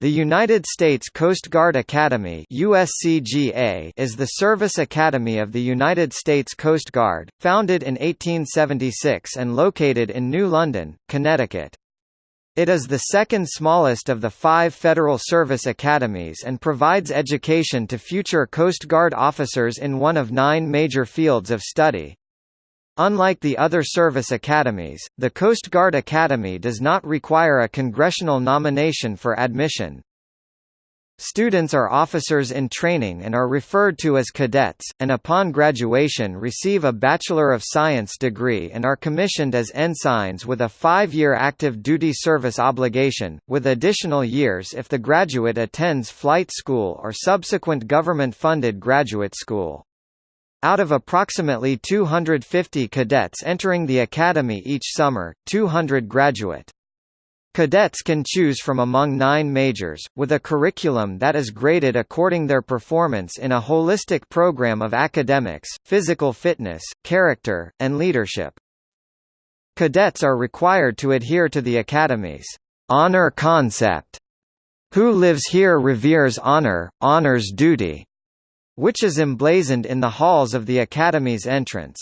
The United States Coast Guard Academy USCGA is the service academy of the United States Coast Guard, founded in 1876 and located in New London, Connecticut. It is the second smallest of the five federal service academies and provides education to future Coast Guard officers in one of nine major fields of study. Unlike the other service academies, the Coast Guard Academy does not require a congressional nomination for admission. Students are officers in training and are referred to as cadets, and upon graduation receive a Bachelor of Science degree and are commissioned as ensigns with a five-year active duty service obligation, with additional years if the graduate attends flight school or subsequent government-funded graduate school. Out of approximately 250 cadets entering the academy each summer, 200 graduate. Cadets can choose from among nine majors, with a curriculum that is graded according to their performance in a holistic program of academics, physical fitness, character, and leadership. Cadets are required to adhere to the Academy's honor concept. Who lives here reveres honor, honors duty, which is emblazoned in the halls of the Academy's entrance.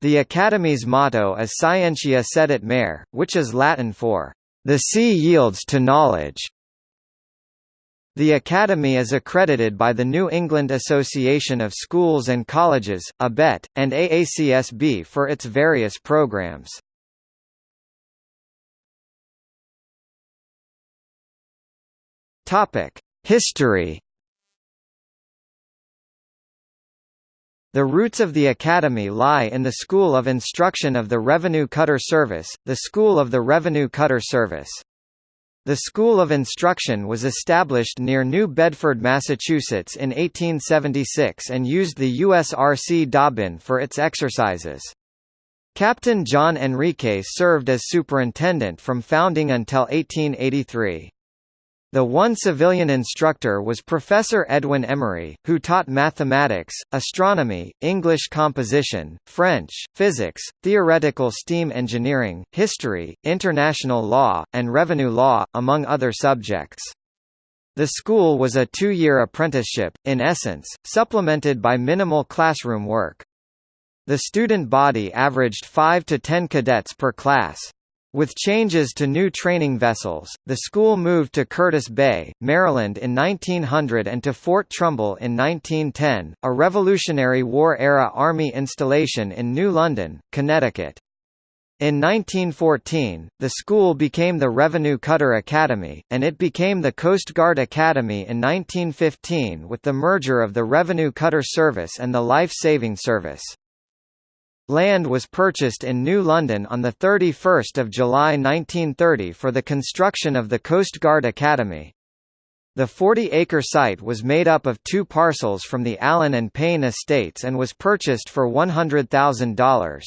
The Academy's motto is Scientiae cedit mare, which is Latin for, "...the sea yields to knowledge." The Academy is accredited by the New England Association of Schools and Colleges, ABET, and AACSB for its various programs. History The roots of the Academy lie in the School of Instruction of the Revenue Cutter Service, the School of the Revenue Cutter Service. The School of Instruction was established near New Bedford, Massachusetts in 1876 and used the USRC Dobbin for its exercises. Captain John Henriques served as superintendent from founding until 1883. The one civilian instructor was Professor Edwin Emery, who taught mathematics, astronomy, English composition, French, physics, theoretical steam engineering, history, international law, and revenue law, among other subjects. The school was a two-year apprenticeship, in essence, supplemented by minimal classroom work. The student body averaged 5 to 10 cadets per class. With changes to new training vessels, the school moved to Curtis Bay, Maryland in 1900 and to Fort Trumbull in 1910, a Revolutionary War-era Army installation in New London, Connecticut. In 1914, the school became the Revenue Cutter Academy, and it became the Coast Guard Academy in 1915 with the merger of the Revenue Cutter Service and the Life Saving Service. Land was purchased in New London on 31 July 1930 for the construction of the Coast Guard Academy. The 40-acre site was made up of two parcels from the Allen and Payne estates and was purchased for $100,000.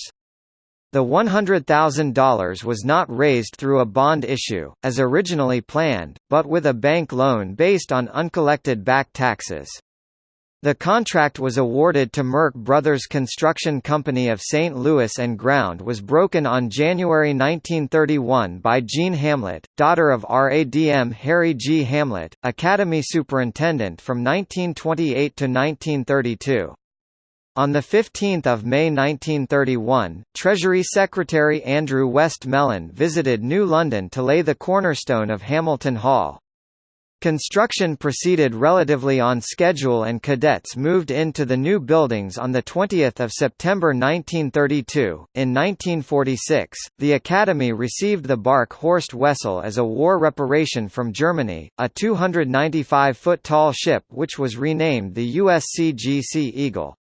The $100,000 was not raised through a bond issue, as originally planned, but with a bank loan based on uncollected back taxes. The contract was awarded to Murch Brothers Construction Company of St. Louis and ground was broken on January 1931 by Jean Hamlet, daughter of RADM Harry G. Hamlet, Academy Superintendent from 1928 to 1932. On 15 May 1931, Treasury Secretary Andrew Westmoreland visited New London to lay the cornerstone of Hamilton Hall. Construction proceeded relatively on schedule and cadets moved into the new buildings on 20 September 1932. In 1946, the Academy received the bark Horst Wessel as a war reparation from Germany, a 295-foot tall ship which was renamed the USCGC Eagle.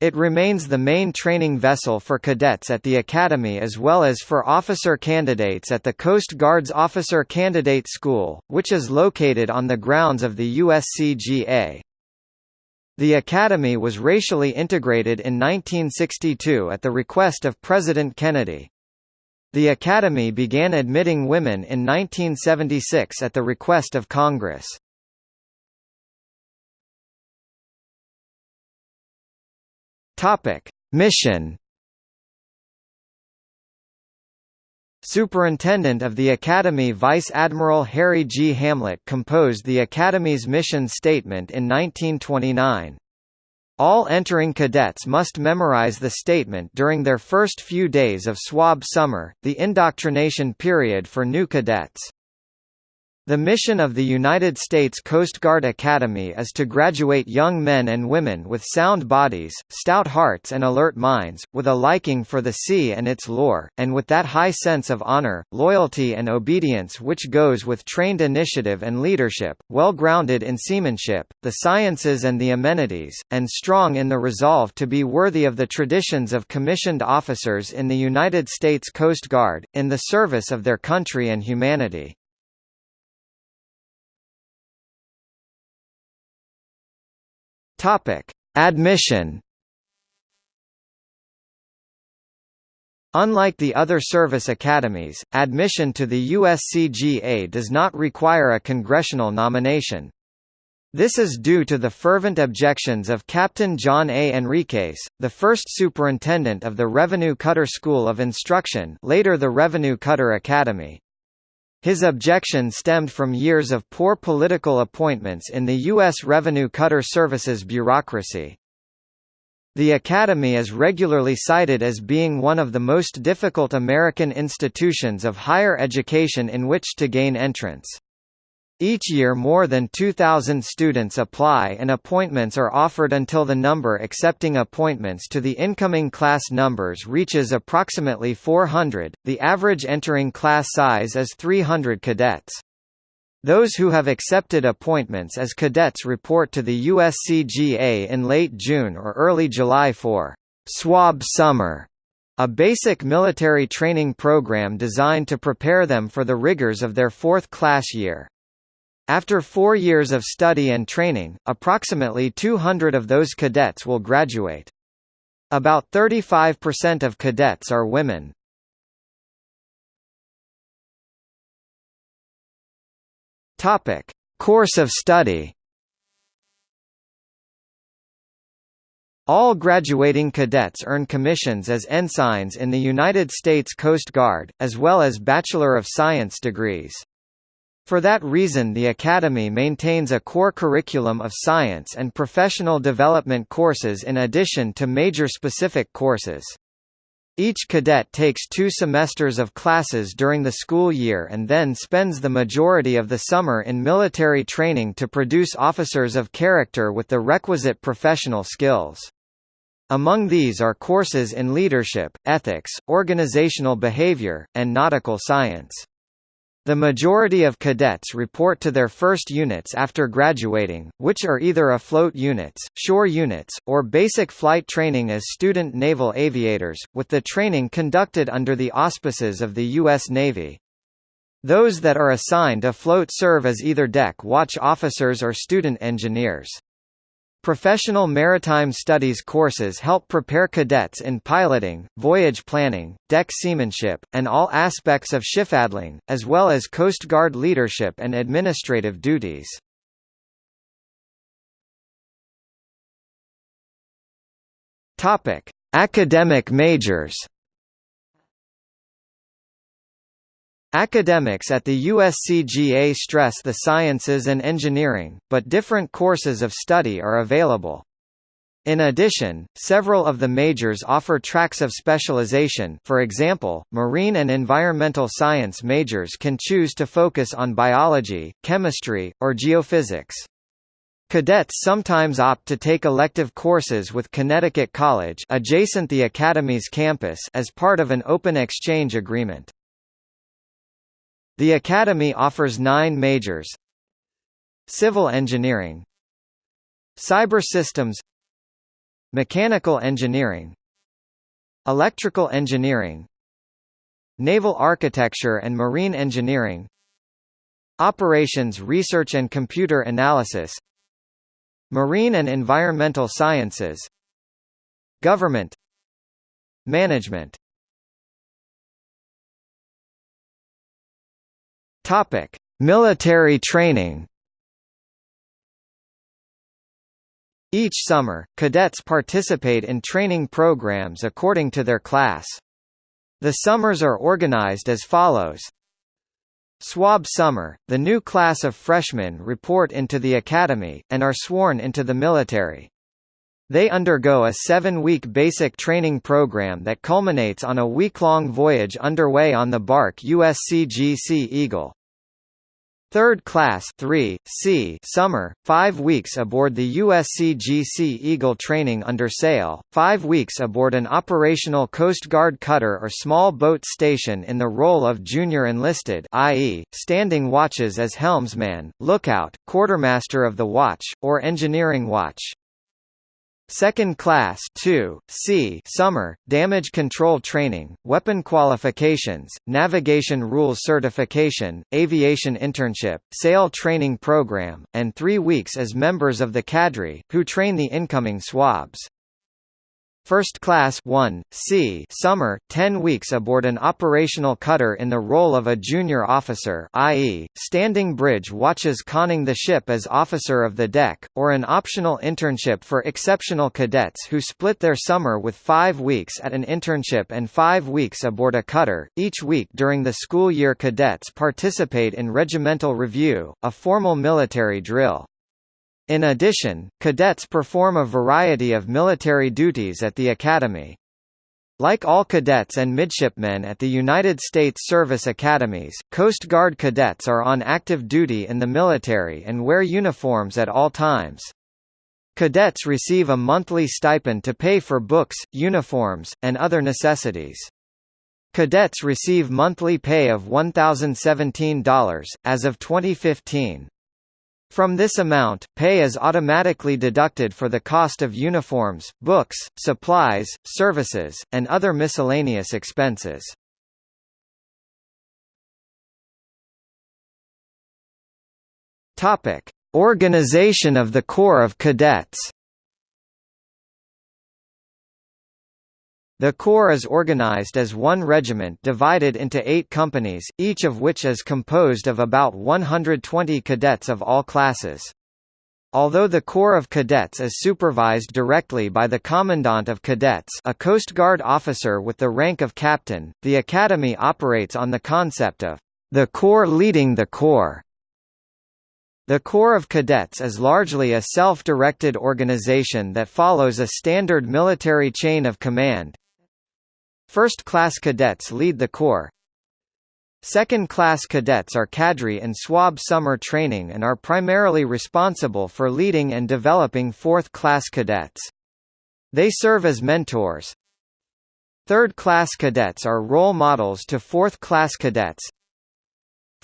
It remains the main training vessel for cadets at the Academy as well as for officer candidates at the Coast Guard's Officer Candidate School, which is located on the grounds of the USCGA. The Academy was racially integrated in 1962 at the request of President Kennedy. The Academy began admitting women in 1976 at the request of Congress. Topic: Mission Superintendent of the Academy Vice Admiral Harry G. Hamlet composed the Academy's mission statement in 1929. All entering cadets must memorize the statement during their first few days of SWAB summer, the indoctrination period for new cadets. The mission of the United States Coast Guard Academy is to graduate young men and women with sound bodies, stout hearts and alert minds, with a liking for the sea and its lore, and with that high sense of honor, loyalty and obedience which goes with trained initiative and leadership, well grounded in seamanship, the sciences and the amenities, and strong in the resolve to be worthy of the traditions of commissioned officers in the United States Coast Guard, in the service of their country and humanity. Topic: Admission. Unlike the other service academies, admission to the USCGA does not require a congressional nomination. This is due to the fervent objections of Captain John A. Henriques, the first superintendent of the Revenue Cutter School of Instruction later the Revenue Cutter Academy. His objection stemmed from years of poor political appointments in the U.S. Revenue Cutter Services bureaucracy. The Academy is regularly cited as being one of the most difficult American institutions of higher education in which to gain entrance. Each year more than 2,000 students apply and appointments are offered until the number accepting appointments to the incoming class numbers reaches approximately 400. The average entering class size is 300 cadets. Those who have accepted appointments as cadets report to the USCGA in late June or early July for SWAB Summer, a basic military training program designed to prepare them for the rigors of their fourth class year. After four years of study and training, approximately 200 of those cadets will graduate. About 35% of cadets are women. Topic: Course of study. All graduating cadets earn commissions as ensigns in the United States Coast Guard, as well as Bachelor of Science degrees. For that reason the Academy maintains a core curriculum of science and professional development courses in addition to major specific courses. Each cadet takes two semesters of classes during the school year and then spends the majority of the summer in military training to produce officers of character with the requisite professional skills. Among these are courses in leadership, ethics, organizational behavior, and nautical science. The majority of cadets report to their first units after graduating, which are either afloat units, shore units, or basic flight training as student naval aviators, with the training conducted under the auspices of the U.S. Navy. Those that are assigned afloat serve as either deck watch officers or student engineers. Professional maritime studies courses help prepare cadets in piloting, voyage planning, deck seamanship, and all aspects of shiphandling, as well as Coast Guard leadership and administrative duties. Academic majors. Academics at the USCGA stress the sciences and engineering, but different courses of study are available. In addition, several of the majors offer tracks of specialization for example, marine and environmental science majors can choose to focus on biology, chemistry, or geophysics. Cadets sometimes opt to take elective courses with Connecticut College adjacent the Academy's campus as part of an open exchange agreement. The Academy offers nine majors. Civil Engineering. Cyber Systems. Mechanical Engineering. Electrical Engineering. Naval Architecture and Marine Engineering. Operations Research and Computer Analysis. Marine and Environmental Sciences. Government. Management Topic: Military training. Each summer, cadets participate in training programs according to their class. The summers are organized as follows SWAB Summer, the new class of freshmen report into the academy, and are sworn into the military. They undergo a seven-week basic training program that culminates on a week-long voyage underway on the bark USCGC Eagle. Third Class 3, C summer, 5 weeks aboard the USCGC Eagle training under sail, 5 weeks aboard an operational Coast Guard cutter or small boat station in the role of junior enlisted i.e., standing watches as helmsman, lookout, quartermaster of the watch, or engineering watch. Second class 2, C summer, damage control training, weapon qualifications, navigation rules certification, aviation internship, sail training program, and three weeks as members of the cadre, who train the incoming swabs. First Class 1, C summer, 10 weeks aboard an operational cutter in the role of a junior officer i.e., standing bridge watches conning the ship as officer of the deck, or an optional internship for exceptional cadets who split their summer with five weeks at an internship and five weeks aboard a cutter. Each week during the school year cadets participate in regimental review, a formal military drill. In addition, cadets perform a variety of military duties at the academy. Like all cadets and midshipmen at the United States Service Academies, Coast Guard cadets are on active duty in the military and wear uniforms at all times. Cadets receive a monthly stipend to pay for books, uniforms, and other necessities. Cadets receive monthly pay of $1,017, as of 2015. From this amount, pay is automatically deducted for the cost of uniforms, books, supplies, services, and other miscellaneous expenses. Organization of the Corps of Cadets. The Corps is organized as one regiment divided into eight companies, each of which is composed of about 120 cadets of all classes. Although the Corps of Cadets is supervised directly by the Commandant of Cadets a Coast Guard officer with the rank of captain, the Academy operates on the concept of the Corps leading the Corps. The Corps of Cadets is largely a self-directed organization that follows a standard military chain of command, First-class cadets lead the Corps. Second-class cadets are cadre in SWAB summer training and are primarily responsible for leading and developing fourth-class cadets. They serve as mentors. Third-class cadets are role models to fourth-class cadets.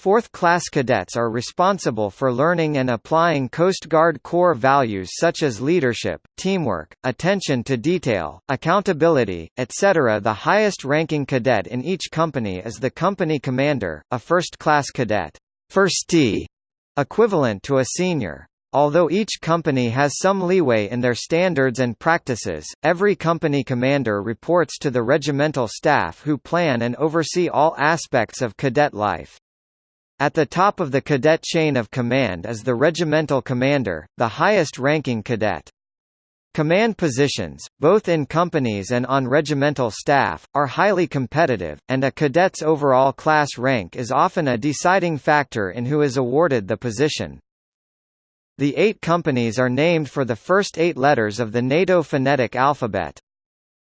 Fourth-class cadets are responsible for learning and applying Coast Guard core values such as leadership, teamwork, attention to detail, accountability, etc. The highest-ranking cadet in each company is the company commander, a first-class cadet firstee, equivalent to a senior. Although each company has some leeway in their standards and practices, every company commander reports to the regimental staff who plan and oversee all aspects of cadet life. At the top of the cadet chain of command is the regimental commander, the highest-ranking cadet. Command positions, both in companies and on regimental staff, are highly competitive, and a cadet's overall class rank is often a deciding factor in who is awarded the position. The eight companies are named for the first eight letters of the NATO phonetic alphabet.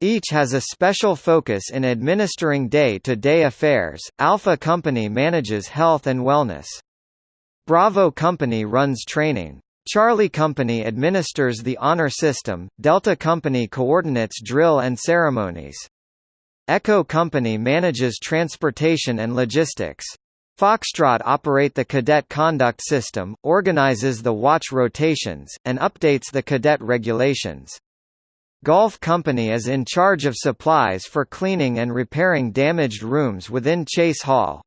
Each has a special focus in administering day-to-day -day affairs. Alpha Company manages health and wellness. Bravo Company runs training. Charlie Company administers the honor system, Delta Company coordinates drill and ceremonies. Echo Company manages transportation and logistics. Foxtrot operate the cadet conduct system, organizes the watch rotations, and updates the cadet regulations. Golf Company is in charge of supplies for cleaning and repairing damaged rooms within Chase Hall.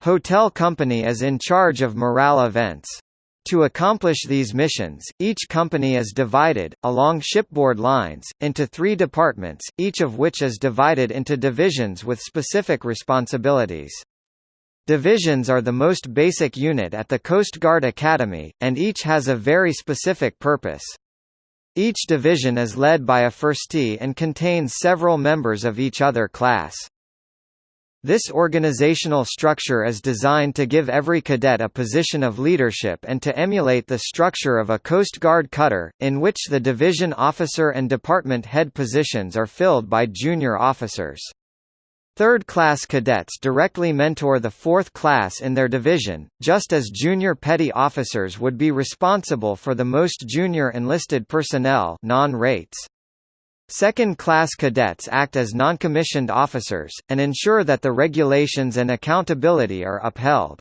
Hotel Company is in charge of morale events. To accomplish these missions, each company is divided, along shipboard lines, into three departments, each of which is divided into divisions with specific responsibilities. Divisions are the most basic unit at the Coast Guard Academy, and each has a very specific purpose. Each division is led by a firstee and contains several members of each other class. This organizational structure is designed to give every cadet a position of leadership and to emulate the structure of a Coast Guard cutter, in which the division officer and department head positions are filled by junior officers. Third-class cadets directly mentor the fourth class in their division, just as junior petty officers would be responsible for the most junior enlisted personnel non-rates. Second-class cadets act as noncommissioned officers, and ensure that the regulations and accountability are upheld.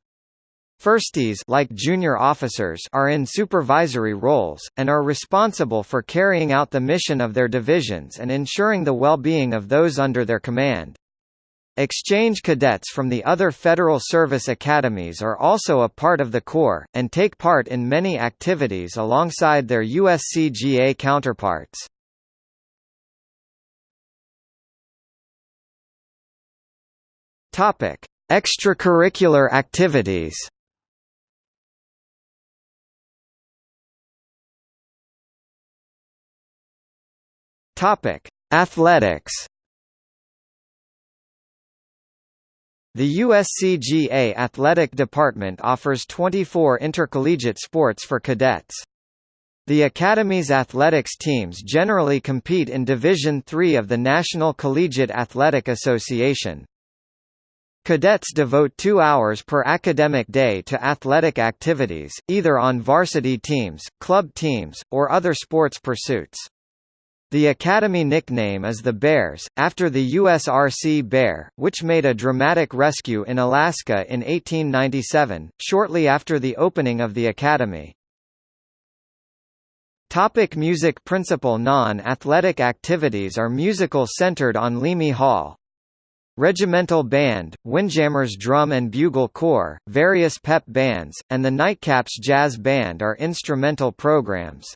Firsties like junior officers are in supervisory roles, and are responsible for carrying out the mission of their divisions and ensuring the well-being of those under their command. Exchange cadets from the other Federal Service academies are also a part of the Corps, and take part in many activities alongside their USCGA counterparts. Extracurricular activities. Athletics. The USCGA Athletic Department offers 24 intercollegiate sports for cadets. The Academy's athletics teams generally compete in Division III of the National Collegiate Athletic Association. Cadets devote two hours per academic day to athletic activities, either on varsity teams, club teams, or other sports pursuits. The Academy nickname is the Bears, after the USRC Bear, which made a dramatic rescue in Alaska in 1897, shortly after the opening of the Academy. Topic music Principal non-athletic activities are musical centered on Leamy Hall, Regimental Band, Windjammers Drum and Bugle Corps, various pep bands, and the Nightcaps Jazz Band are instrumental programs.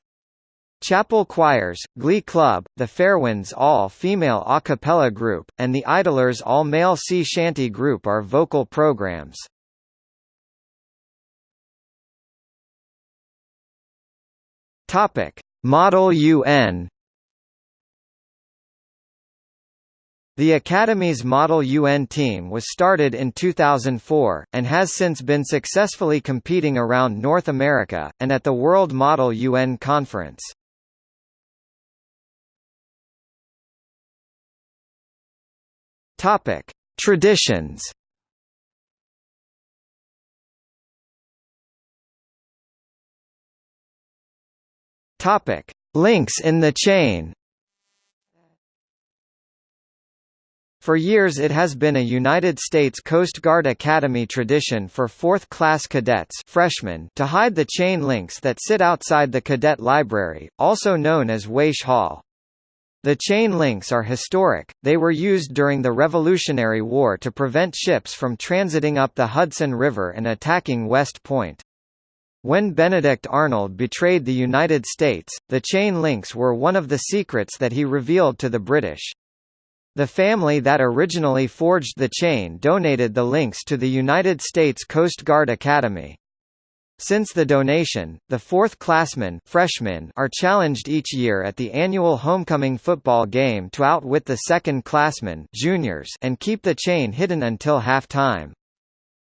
Chapel Choirs, Glee Club, the Fairwinds all-female a cappella group, and the Idlers all-male sea shanty group are vocal programs. Topic: Model UN The Academy's Model UN team was started in 2004, and has since been successfully competing around North America, and at the World Model UN Conference. Traditions. Topic: Links in the chain. For years it has been a United States Coast Guard Academy tradition for fourth-class cadets freshmen to hide the chain links that sit outside the cadet library, also known as Waesche Hall. The chain links are historic, they were used during the Revolutionary War to prevent ships from transiting up the Hudson River and attacking West Point. When Benedict Arnold betrayed the United States, the chain links were one of the secrets that he revealed to the British. The family that originally forged the chain donated the links to the United States Coast Guard Academy. Since the donation, the fourth-classmen freshmen are challenged each year at the annual homecoming football game to outwit the second-classmen juniors and keep the chain hidden until halftime.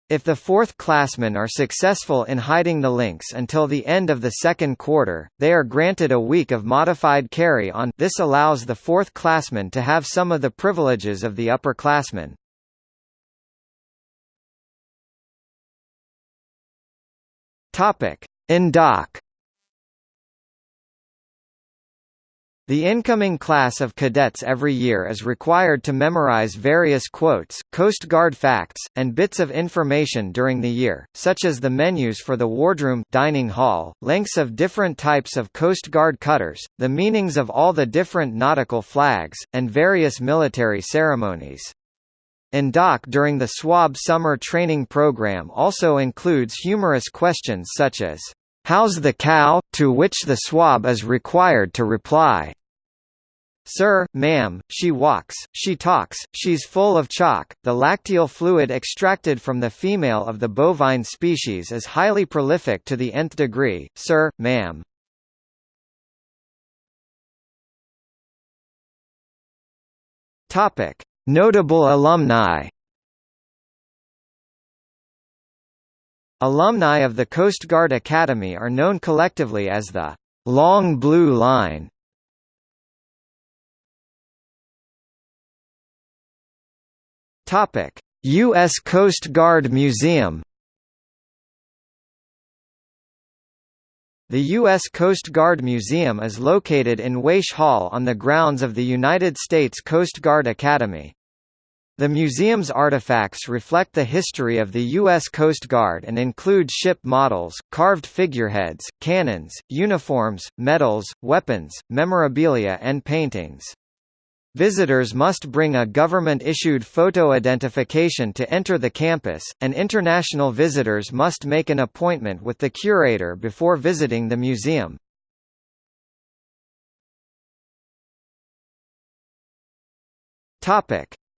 If the fourth-classmen are successful in hiding the links until the end of the second quarter, they are granted a week of modified carry-on this allows the fourth-classmen to have some of the privileges of the upperclassmen. Indoc The incoming class of cadets every year is required to memorize various quotes, Coast Guard facts, and bits of information during the year, such as the menus for the wardroom dining hall, lengths of different types of Coast Guard cutters, the meanings of all the different nautical flags, and various military ceremonies. Doc during the SWAB summer training program also includes humorous questions such as, How's the cow? To which the swab is required to reply. Sir, ma'am, she walks, she talks, she's full of chalk. The lacteal fluid extracted from the female of the bovine species is highly prolific to the nth degree, sir, ma'am. Notable alumni Alumni of the Coast Guard Academy are known collectively as the Long Blue Line. Topic: U.S. Coast Guard Museum. The U.S. Coast Guard Museum is located in Waesche Hall on the grounds of the United States Coast Guard Academy. The museum's artifacts reflect the history of the U.S. Coast Guard and include ship models, carved figureheads, cannons, uniforms, medals, weapons, memorabilia and paintings. Visitors must bring a government-issued photo identification to enter the campus, and international visitors must make an appointment with the curator before visiting the museum.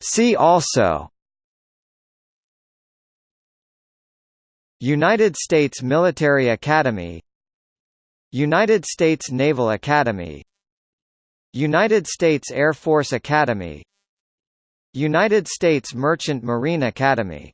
See also United States Military Academy United States Naval Academy United States Air Force Academy United States Merchant Marine Academy